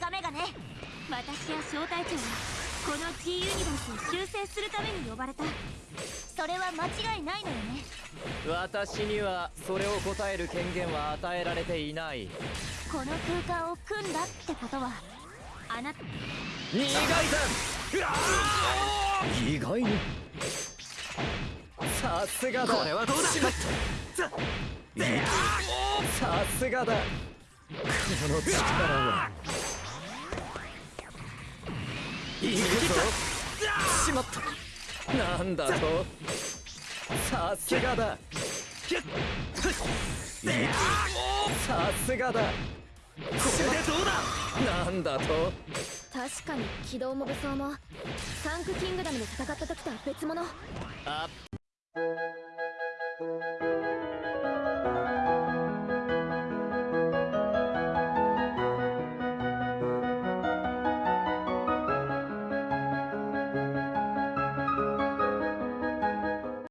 ガメガネ私や小隊長はこの G ユニバースを修正するために呼ばれた。それは間違いないのよね。私にはそれを答える権限は与えられていない。この空間を組んだってことはあなた。意外に？さすがだ。これはどうだ？しまったさすがだ。この力は。行くぞ。しまった。なんだと。さすがだ。さすがだ。これでどうだなんだと。確かに機動も武装も。サンクキングダムで戦った時とは別物。あ Música